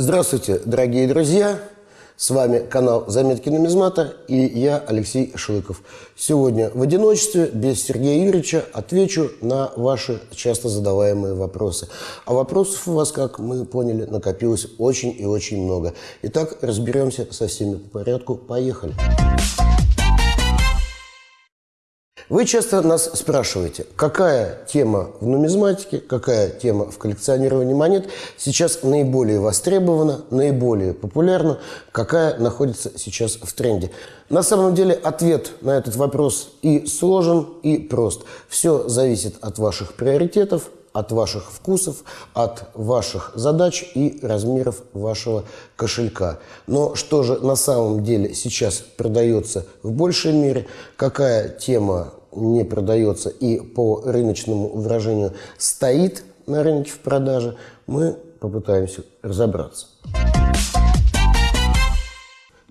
Здравствуйте, дорогие друзья! С вами канал «Заметки нумизмата» и я, Алексей Шлыков. Сегодня в одиночестве, без Сергея Юрьевича, отвечу на ваши часто задаваемые вопросы. А вопросов у вас, как мы поняли, накопилось очень и очень много. Итак, разберемся со всеми по порядку. Поехали! Поехали! Вы часто нас спрашиваете, какая тема в нумизматике, какая тема в коллекционировании монет сейчас наиболее востребована, наиболее популярна, какая находится сейчас в тренде. На самом деле ответ на этот вопрос и сложен, и прост. Все зависит от ваших приоритетов, от ваших вкусов, от ваших задач и размеров вашего кошелька. Но что же на самом деле сейчас продается в большей мере, какая тема не продается и по рыночному выражению стоит на рынке в продаже, мы попытаемся разобраться.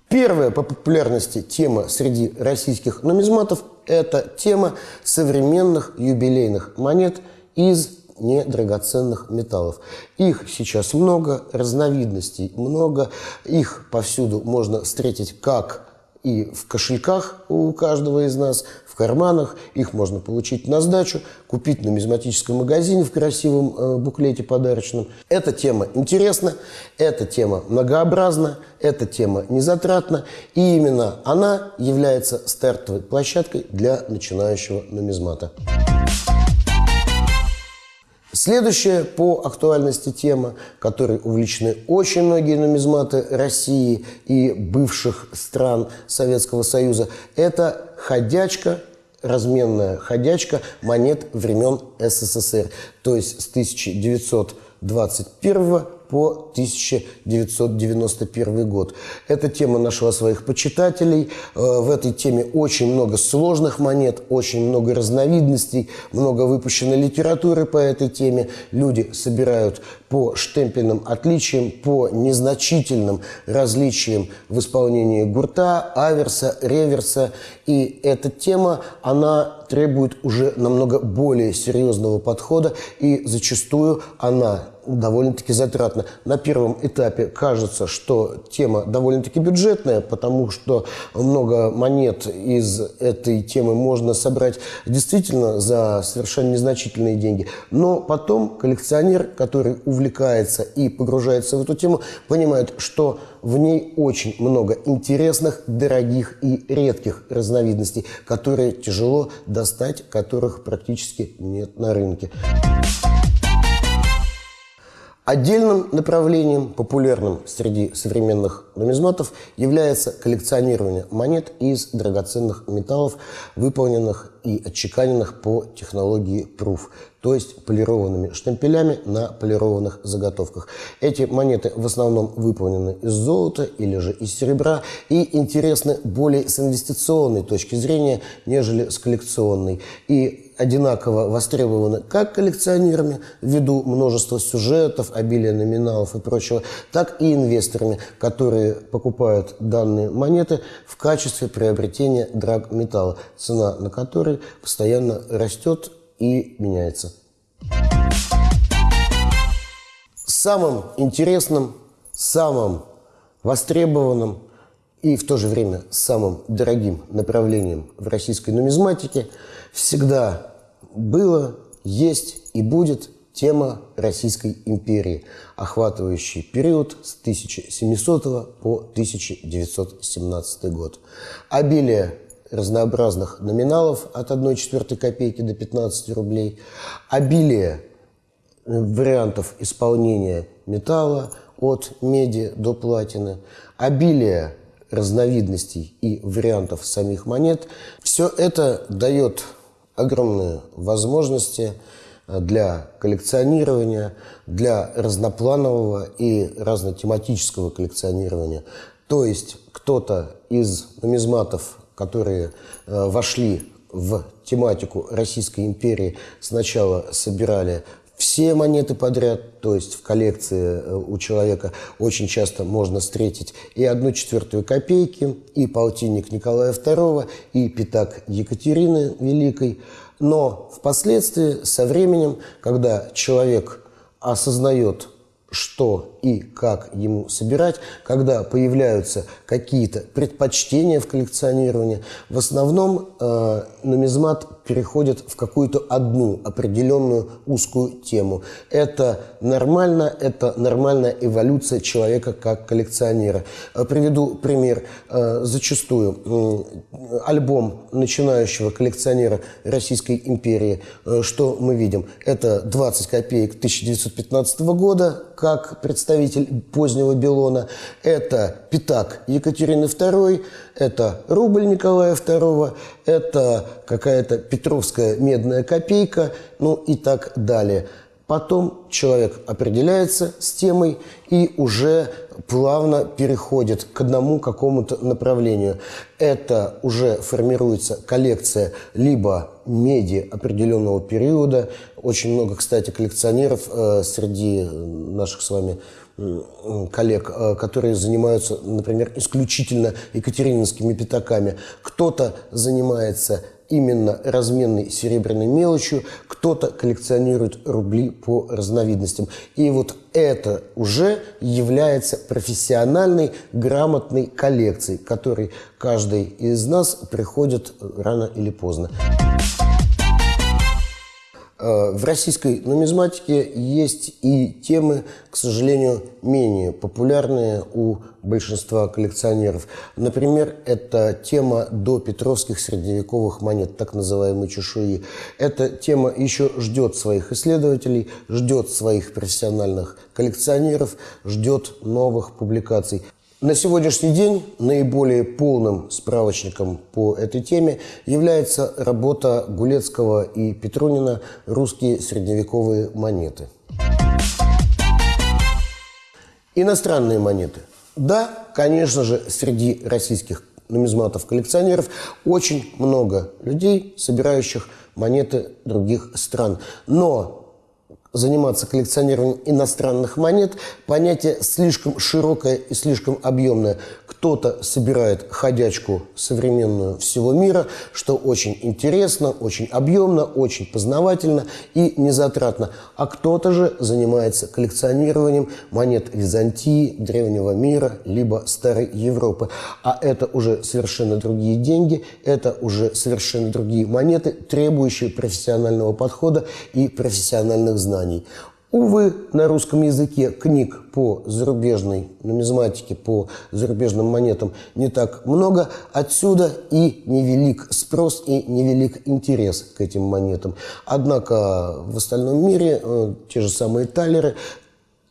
Первая по популярности тема среди российских нумизматов – это тема современных юбилейных монет из недрагоценных металлов. Их сейчас много, разновидностей много, их повсюду можно встретить как и в кошельках у каждого из нас, карманах. Их можно получить на сдачу, купить на нумизматическом магазине в красивом э, буклете подарочном. Эта тема интересна, эта тема многообразна, эта тема незатратна. И именно она является стартовой площадкой для начинающего нумизмата. Следующая по актуальности тема, которой увлечены очень многие нумизматы России и бывших стран Советского Союза, это ходячка, разменная ходячка монет времен СССР, то есть с 1921 по 1991 год. Эта тема нашла своих почитателей. Э, в этой теме очень много сложных монет, очень много разновидностей, много выпущено литературы по этой теме. Люди собирают по штемпельным отличиям, по незначительным различиям в исполнении гурта, аверса, реверса. И эта тема, она требует уже намного более серьезного подхода, и зачастую она довольно-таки затратно. На первом этапе кажется, что тема довольно-таки бюджетная, потому что много монет из этой темы можно собрать действительно за совершенно незначительные деньги. Но потом коллекционер, который увлекается и погружается в эту тему, понимает, что в ней очень много интересных, дорогих и редких разновидностей, которые тяжело достать, которых практически нет на рынке. Отдельным направлением, популярным среди современных нумизматов, является коллекционирование монет из драгоценных металлов, выполненных и отчеканенных по технологии Proof, то есть полированными штемпелями на полированных заготовках. Эти монеты в основном выполнены из золота или же из серебра и интересны более с инвестиционной точки зрения, нежели с коллекционной. И одинаково востребованы как коллекционерами ввиду множества сюжетов, обилия номиналов и прочего, так и инвесторами, которые покупают данные монеты в качестве приобретения драгметалла, цена на который постоянно растет и меняется. Самым интересным, самым востребованным и в то же время самым дорогим направлением в российской нумизматике всегда было, есть и будет тема Российской империи, охватывающий период с 1700 по 1917 год. Обилие разнообразных номиналов от 1 четвертой копейки до 15 рублей, обилие вариантов исполнения металла от меди до платины, обилие разновидностей и вариантов самих монет. Все это дает огромные возможности для коллекционирования, для разнопланового и разнотематического коллекционирования. То есть кто-то из нумизматов, которые э, вошли в тематику Российской империи, сначала собирали все монеты подряд, то есть в коллекции э, у человека очень часто можно встретить и одну четвертую копейки, и полтинник Николая II, и пятак Екатерины Великой. Но впоследствии, со временем, когда человек осознает, что и как ему собирать, когда появляются какие-то предпочтения в коллекционировании, в основном э, нумизмат переходит в какую-то одну определенную узкую тему. Это нормально, это нормальная эволюция человека как коллекционера. Э, приведу пример. Э, зачастую альбом начинающего коллекционера Российской империи, э, что мы видим? Это 20 копеек 1915 года, как представитель позднего Белона. Это пятак Екатерины II, это рубль Николая II, это какая-то петровская медная копейка, ну и так далее. Потом человек определяется с темой и уже плавно переходит к одному какому-то направлению. Это уже формируется коллекция либо меди определенного периода. Очень много, кстати, коллекционеров э, среди наших с вами коллег, э, которые занимаются, например, исключительно екатерининскими пятаками. Кто-то занимается именно разменной серебряной мелочью, кто-то коллекционирует рубли по разновидностям. И вот это уже является профессиональной, грамотной коллекцией, которой каждый из нас приходит рано или поздно. Э, в российской нумизматике есть и темы, к сожалению, менее популярные у большинства коллекционеров. Например, это тема до петровских средневековых монет, так называемой чешуи. Эта тема еще ждет своих исследователей, ждет своих профессиональных коллекционеров, ждет новых публикаций. На сегодняшний день наиболее полным справочником по этой теме является работа Гулецкого и Петрунина «Русские средневековые монеты». Иностранные монеты. Да, конечно же, среди российских нумизматов-коллекционеров очень много людей, собирающих монеты других стран. Но заниматься коллекционированием иностранных монет, понятие слишком широкое и слишком объемное. Кто-то собирает ходячку современную всего мира, что очень интересно, очень объемно, очень познавательно и незатратно. А кто-то же занимается коллекционированием монет Византии, Древнего мира, либо Старой Европы. А это уже совершенно другие деньги, это уже совершенно другие монеты, требующие профессионального подхода и профессиональных знаний. Увы, на русском языке книг по зарубежной нумизматике, по зарубежным монетам не так много. Отсюда и невелик спрос, и невелик интерес к этим монетам. Однако в остальном мире э, те же самые талеры,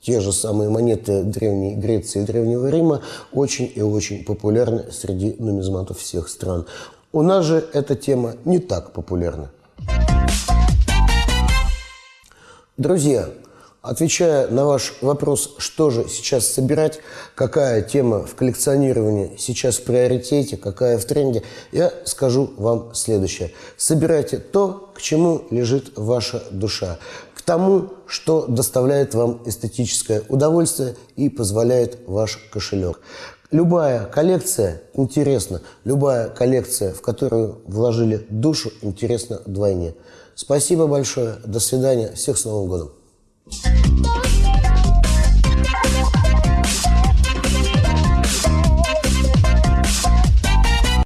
те же самые монеты Древней Греции и Древнего Рима очень и очень популярны среди нумизматов всех стран. У нас же эта тема не так популярна. Друзья, Отвечая на ваш вопрос, что же сейчас собирать, какая тема в коллекционировании сейчас в приоритете, какая в тренде, я скажу вам следующее. Собирайте то, к чему лежит ваша душа, к тому, что доставляет вам эстетическое удовольствие и позволяет ваш кошелек. Любая коллекция интересна, любая коллекция, в которую вложили душу, интересна вдвойне. Спасибо большое, до свидания, всех с Новым годом!